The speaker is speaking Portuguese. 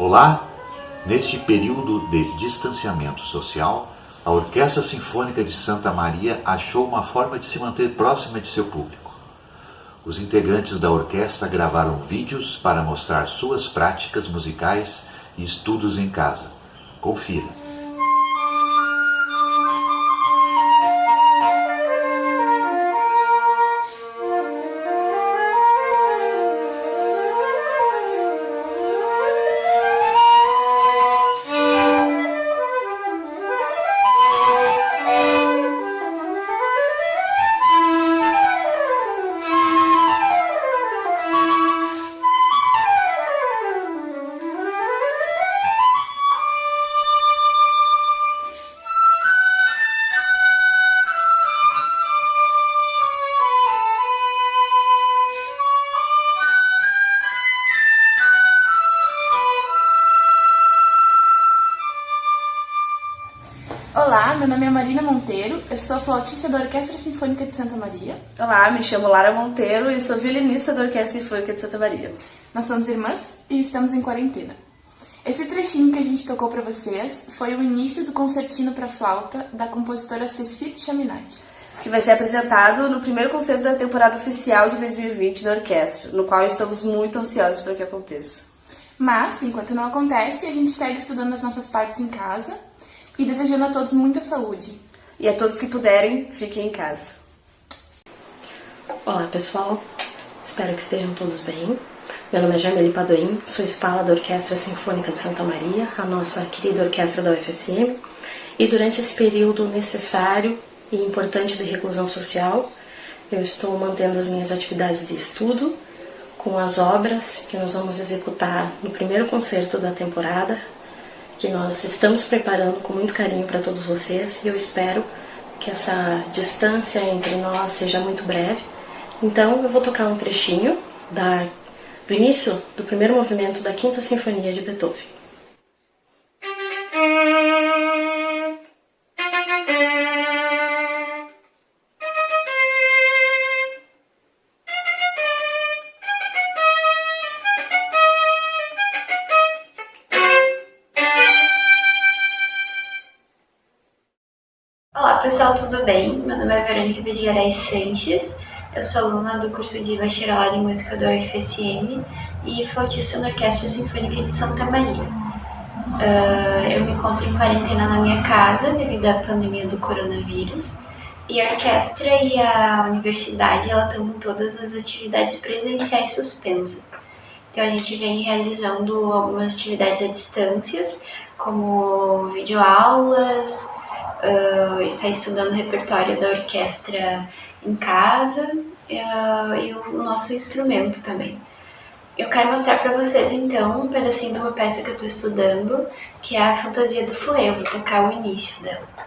Olá! Neste período de distanciamento social, a Orquestra Sinfônica de Santa Maria achou uma forma de se manter próxima de seu público. Os integrantes da orquestra gravaram vídeos para mostrar suas práticas musicais e estudos em casa. Confira! Olá, meu nome é Marina Monteiro, eu sou flautista da Orquestra Sinfônica de Santa Maria. Olá, me chamo Lara Monteiro e sou violinista da Orquestra Sinfônica de Santa Maria. Nós somos irmãs e estamos em quarentena. Esse trechinho que a gente tocou para vocês foi o início do concertino para flauta da compositora Cecile Chaminade. Que vai ser apresentado no primeiro concerto da temporada oficial de 2020 da orquestra, no qual estamos muito ansiosos para que aconteça. Mas, enquanto não acontece, a gente segue estudando as nossas partes em casa e desejando a todos muita saúde. E a todos que puderem, fiquem em casa. Olá pessoal, espero que estejam todos bem. Meu nome é Jamile Padoim, sou espala da Orquestra Sinfônica de Santa Maria, a nossa querida orquestra da UFSM, e durante esse período necessário e importante de reclusão social, eu estou mantendo as minhas atividades de estudo com as obras que nós vamos executar no primeiro concerto da temporada, que nós estamos preparando com muito carinho para todos vocês e eu espero que essa distância entre nós seja muito breve. Então eu vou tocar um trechinho da, do início do primeiro movimento da Quinta Sinfonia de Beethoven. Pessoal, tudo bem? Meu nome é Verônica Vidigaray Sanches, eu sou aluna do curso de Bacharelado em Música da UFSM e flautista na Orquestra Sinfônica de Santa Maria. Uh, eu me encontro em quarentena na minha casa devido à pandemia do coronavírus e a orquestra e a universidade estão com todas as atividades presenciais suspensas. Então a gente vem realizando algumas atividades à distância, como videoaulas, uh, está estudando o repertório da orquestra em casa uh, e o nosso instrumento também. Eu quero mostrar para vocês então um pedacinho de uma peça que eu estou estudando, que é a Fantasia do Fouet. Vou tocar o início dela.